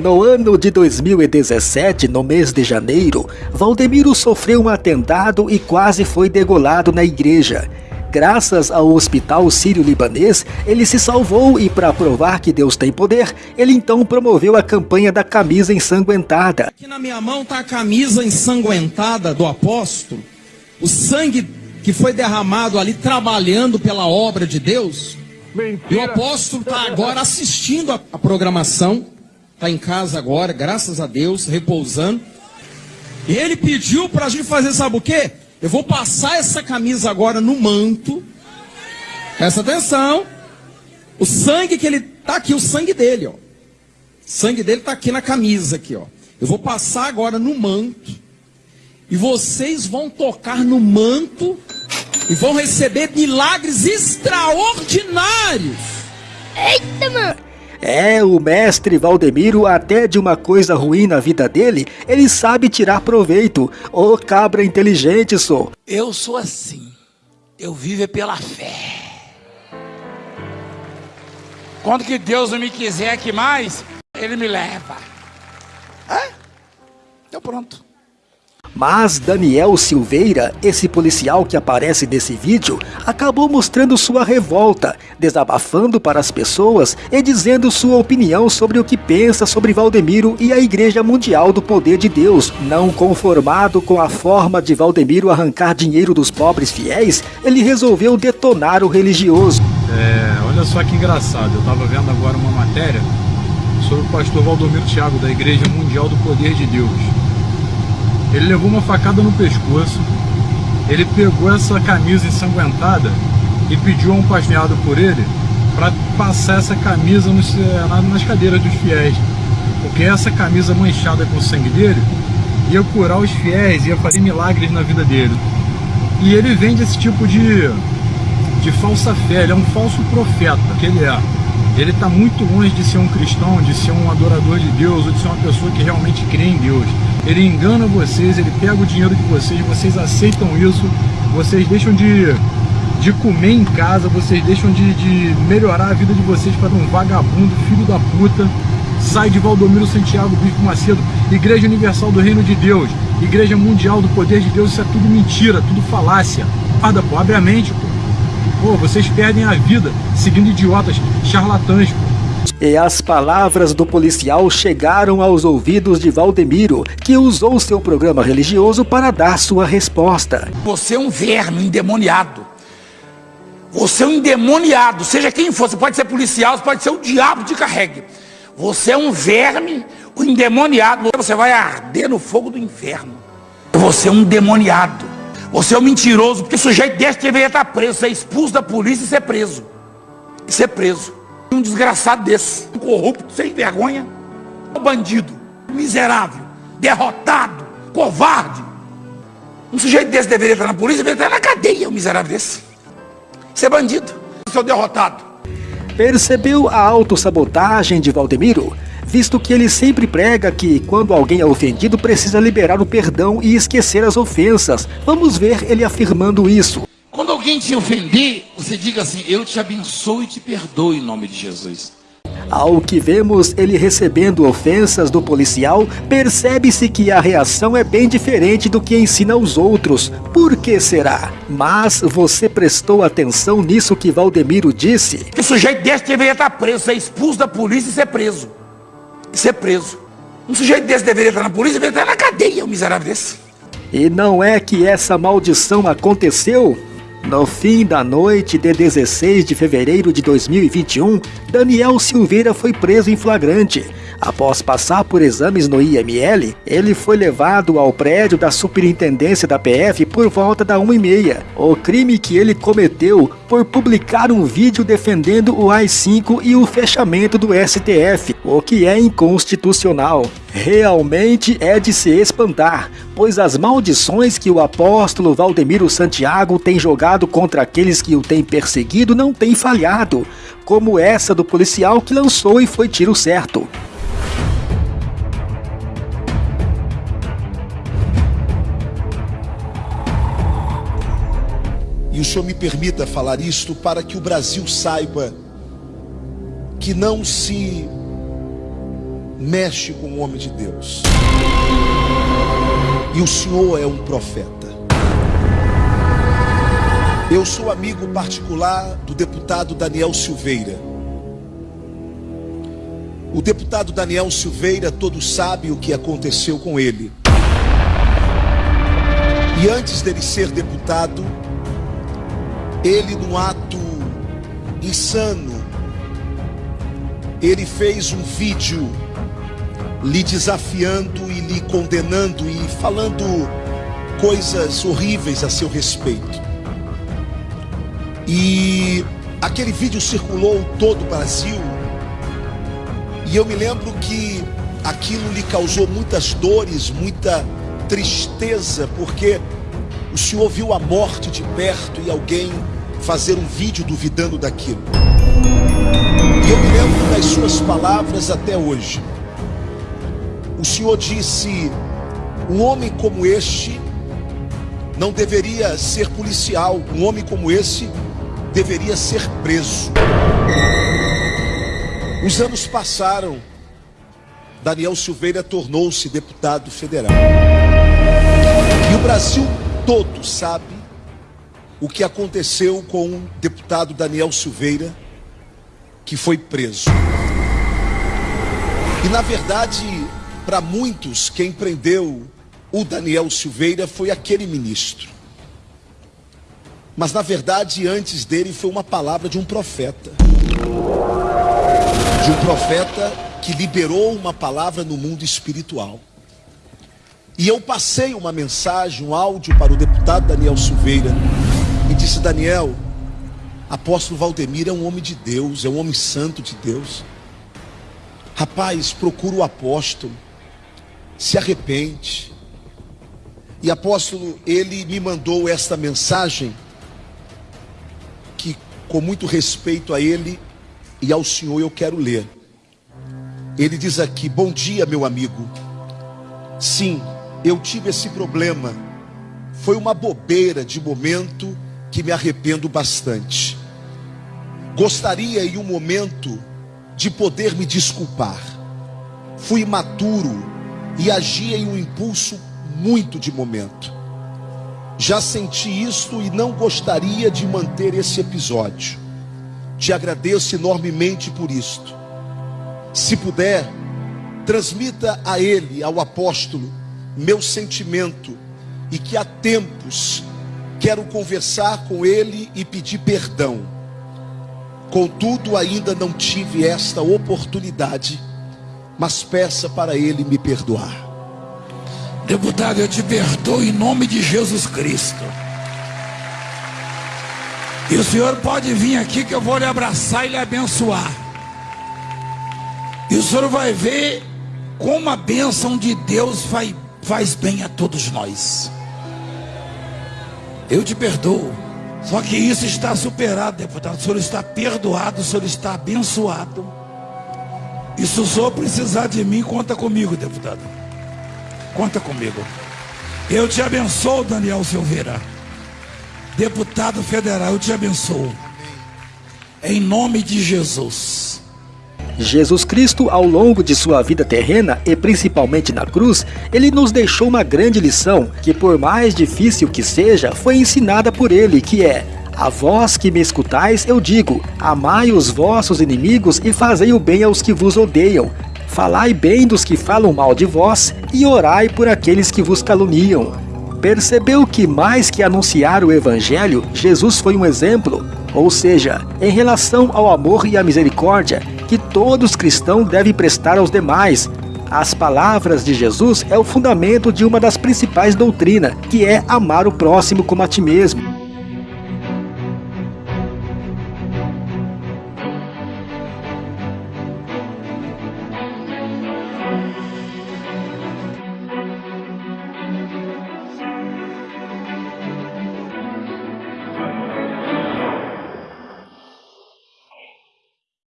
No ano de 2017, no mês de janeiro, Valdemiro sofreu um atentado e quase foi degolado na igreja. Graças ao Hospital Sírio-Libanês, ele se salvou e, para provar que Deus tem poder, ele então promoveu a campanha da camisa ensanguentada. Aqui na minha mão está a camisa ensanguentada do apóstolo, o sangue que foi derramado ali trabalhando pela obra de Deus. Mentira. E o apóstolo está agora assistindo a, a programação está em casa agora, graças a Deus, repousando. E ele pediu para a gente fazer, sabe o quê? Eu vou passar essa camisa agora no manto. Presta atenção. O sangue que ele tá aqui, o sangue dele, ó. O sangue dele tá aqui na camisa aqui, ó. Eu vou passar agora no manto. E vocês vão tocar no manto e vão receber milagres extraordinários. Eita, mano! É, o mestre Valdemiro, até de uma coisa ruim na vida dele, ele sabe tirar proveito. Ô cabra inteligente, sou. Eu sou assim. Eu vivo é pela fé. Quando que Deus não me quiser aqui mais, Ele me leva. É? Então pronto. Mas Daniel Silveira, esse policial que aparece nesse vídeo, acabou mostrando sua revolta, desabafando para as pessoas e dizendo sua opinião sobre o que pensa sobre Valdemiro e a Igreja Mundial do Poder de Deus. Não conformado com a forma de Valdemiro arrancar dinheiro dos pobres fiéis, ele resolveu detonar o religioso. É, olha só que engraçado, eu estava vendo agora uma matéria sobre o pastor Valdomiro Thiago da Igreja Mundial do Poder de Deus. Ele levou uma facada no pescoço, ele pegou essa camisa ensanguentada e pediu a um pasmeado por ele para passar essa camisa nos, nas cadeiras dos fiéis. Porque essa camisa manchada com o sangue dele ia curar os fiéis, ia fazer milagres na vida dele. E ele vende esse tipo de, de falsa fé, ele é um falso profeta, que ele é. Ele está muito longe de ser um cristão, de ser um adorador de Deus, ou de ser uma pessoa que realmente crê em Deus. Ele engana vocês, ele pega o dinheiro de vocês, vocês aceitam isso, vocês deixam de, de comer em casa, vocês deixam de, de melhorar a vida de vocês para um vagabundo, filho da puta. Sai de Valdomiro Santiago Bispo Macedo, Igreja Universal do Reino de Deus, Igreja Mundial do Poder de Deus, isso é tudo mentira, tudo falácia. Guarda, pô, abre a mente, pô. Pô, vocês perdem a vida seguindo idiotas, charlatãs, pô. E as palavras do policial chegaram aos ouvidos de Valdemiro, que usou seu programa religioso para dar sua resposta. Você é um verme endemoniado. Você é um endemoniado, seja quem for, você pode ser policial, você pode ser o diabo de carregue. Você é um verme, um endemoniado, você vai arder no fogo do inferno. Você é um demoniado. Você é um mentiroso, porque o sujeito desse deveria estar preso, ser expulso da polícia e ser preso. E ser preso. Um desgraçado desse, um corrupto, sem vergonha, um bandido, miserável, derrotado, covarde. Um sujeito desse deveria estar na polícia, deveria estar na cadeia, um miserável desse. Ser bandido, seu derrotado. Percebeu a autossabotagem de Valdemiro? Visto que ele sempre prega que, quando alguém é ofendido, precisa liberar o perdão e esquecer as ofensas. Vamos ver ele afirmando isso. Alguém te ofender, você diga assim: Eu te abençoo e te perdoo em nome de Jesus. Ao que vemos ele recebendo ofensas do policial, percebe-se que a reação é bem diferente do que ensina aos outros. Por que será? Mas você prestou atenção nisso que Valdemiro disse? Que o sujeito desse deveria estar preso, ser expulso da polícia e ser preso. E ser preso. Um sujeito desse deveria estar na polícia, deveria estar na cadeia, um miserável desse. E não é que essa maldição aconteceu? No fim da noite de 16 de fevereiro de 2021, Daniel Silveira foi preso em flagrante. Após passar por exames no IML, ele foi levado ao prédio da superintendência da PF por volta da 1h30. O crime que ele cometeu por publicar um vídeo defendendo o AI-5 e o fechamento do STF, o que é inconstitucional. Realmente é de se espantar, pois as maldições que o apóstolo Valdemiro Santiago tem jogado contra aqueles que o têm perseguido não têm falhado, como essa do policial que lançou e foi tiro certo. E o Senhor me permita falar isto para que o Brasil saiba que não se mexe com o homem de Deus. E o senhor é um profeta. Eu sou amigo particular do deputado Daniel Silveira. O deputado Daniel Silveira, todos sabem o que aconteceu com ele. E antes dele ser deputado, ele, num ato insano, ele fez um vídeo lhe desafiando e lhe condenando e falando coisas horríveis a seu respeito. E aquele vídeo circulou todo o Brasil. E eu me lembro que aquilo lhe causou muitas dores, muita tristeza, porque o senhor viu a morte de perto e alguém fazer um vídeo duvidando daquilo. E eu me lembro das suas palavras até hoje. O senhor disse: um homem como este não deveria ser policial, um homem como esse deveria ser preso. Os anos passaram, Daniel Silveira tornou-se deputado federal. E o Brasil todo sabe o que aconteceu com o deputado Daniel Silveira, que foi preso. E na verdade, para muitos, quem prendeu o Daniel Silveira foi aquele ministro. Mas na verdade, antes dele foi uma palavra de um profeta. De um profeta que liberou uma palavra no mundo espiritual. E eu passei uma mensagem, um áudio para o deputado Daniel Silveira e disse: Daniel, apóstolo Valdemir é um homem de Deus, é um homem santo de Deus. Rapaz, procura o apóstolo, se arrepende. E apóstolo, ele me mandou esta mensagem que, com muito respeito a ele e ao senhor, eu quero ler. Ele diz aqui: Bom dia, meu amigo. Sim, eu tive esse problema. Foi uma bobeira de momento que me arrependo bastante. Gostaria em um momento de poder me desculpar. Fui imaturo e agi em um impulso muito de momento. Já senti isto e não gostaria de manter esse episódio. Te agradeço enormemente por isto. Se puder, transmita a ele, ao apóstolo, meu sentimento e que há tempos quero conversar com ele e pedir perdão. Contudo, ainda não tive esta oportunidade, mas peça para ele me perdoar. Deputado, eu te perdoo em nome de Jesus Cristo. E o senhor pode vir aqui que eu vou lhe abraçar e lhe abençoar. E o senhor vai ver como a bênção de Deus vai faz bem a todos nós. Eu te perdoo. Só que isso está superado, deputado. O senhor está perdoado, o senhor está abençoado. E se o senhor precisar de mim, conta comigo, deputado. Conta comigo. Eu te abençoo, Daniel Silveira. Deputado federal, eu te abençoo. Em nome de Jesus. Jesus Cristo, ao longo de sua vida terrena e principalmente na cruz, ele nos deixou uma grande lição que, por mais difícil que seja, foi ensinada por ele, que é: A vós que me escutais, eu digo: Amai os vossos inimigos e fazei o bem aos que vos odeiam. Falai bem dos que falam mal de vós e orai por aqueles que vos caluniam. Percebeu que mais que anunciar o evangelho, Jesus foi um exemplo, ou seja, em relação ao amor e à misericórdia, que todos cristãos devem prestar aos demais. As palavras de Jesus é o fundamento de uma das principais doutrinas, que é amar o próximo como a ti mesmo.